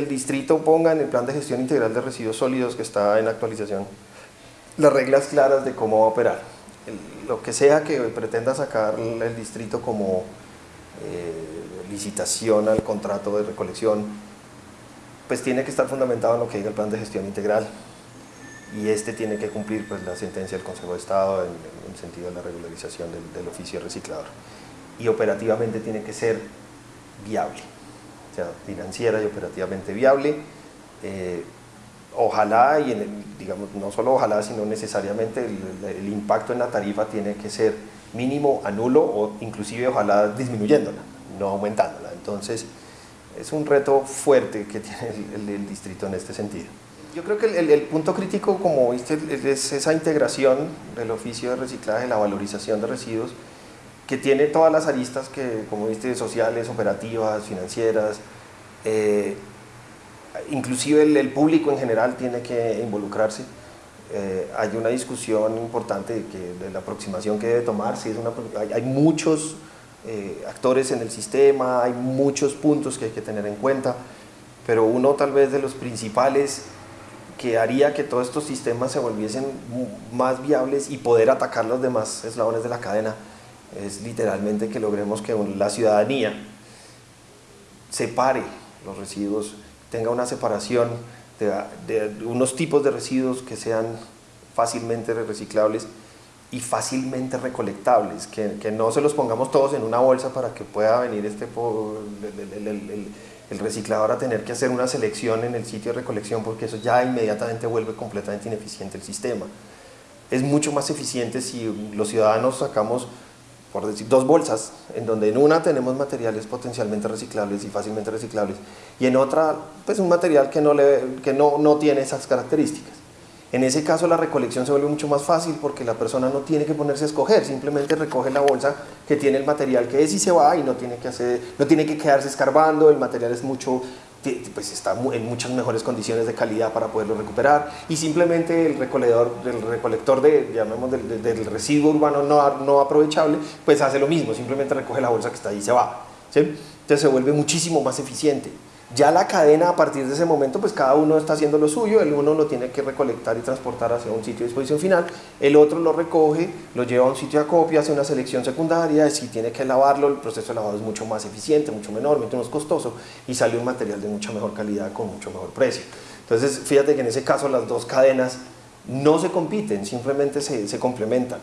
el distrito ponga en el plan de gestión integral de residuos sólidos que está en actualización las reglas claras de cómo va a operar. lo que sea que pretenda sacar el distrito como eh, licitación al contrato de recolección, pues tiene que estar fundamentado en lo que diga el plan de gestión integral. Y este tiene que cumplir pues, la sentencia del Consejo de Estado en, el sentido de la regularización del, oficio reciclador. Y operativamente tiene que ser viable, sea, financiera y operativamente viable. Eh, ojalá, y en digamos, no solo ojalá, sino necesariamente el, impacto en la tarifa tiene que ser mínimo a nulo o inclusive ojalá disminuyéndola, no aumentándola. Entonces, es un reto fuerte que tiene el distrito en este sentido. Yo creo que el, punto crítico, como viste, es esa integración del oficio de reciclaje, la valorización de residuos, que tiene todas las aristas que, como viste, sociales, operativas, financieras, eh, inclusive el, público en general tiene que involucrarse. Eh, hay una discusión importante de, la aproximación que debe tomarse, es una, hay, muchos eh, actores en el sistema, hay muchos puntos que hay que tener en cuenta, pero uno tal vez de los principales que haría que todos estos sistemas se volviesen más viables y poder atacar los demás eslabones de la cadena es literalmente que logremos que la ciudadanía separe los residuos, tenga una separación de, unos tipos de residuos que sean fácilmente reciclables y fácilmente recolectables, que, no se los pongamos todos en una bolsa para que pueda venir este el, el reciclador a tener que hacer una selección en el sitio de recolección porque eso ya inmediatamente vuelve completamente ineficiente el sistema. Es mucho más eficiente si los ciudadanos sacamos, por decir, dos bolsas, en donde en una tenemos materiales potencialmente reciclables y fácilmente reciclables, y en otra, pues un material que no, le, que no, no tiene esas características. En ese caso la recolección se vuelve mucho más fácil porque la persona no tiene que ponerse a escoger, simplemente recoge la bolsa que tiene el material que es y se va y no tiene que, hacer, no tiene que quedarse escarbando, el material es mucho, pues está en muchas mejores condiciones de calidad para poderlo recuperar y simplemente el recolector, el recolector de, llamemos del, residuo urbano no, no aprovechable, pues hace lo mismo, simplemente recoge la bolsa que está ahí y se va. Se vuelve muchísimo más eficiente. Ya la cadena a partir de ese momento, pues cada uno está haciendo lo suyo, el uno lo tiene que recolectar y transportar hacia un sitio de disposición final, el otro lo recoge, lo lleva a un sitio de acopio, hace una selección secundaria, si tiene que lavarlo, el proceso de lavado es mucho más eficiente, mucho menor, mucho menos costoso y sale un material de mucha mejor calidad con mucho mejor precio. Entonces, fíjate que en ese caso las dos cadenas no se compiten, simplemente se complementan.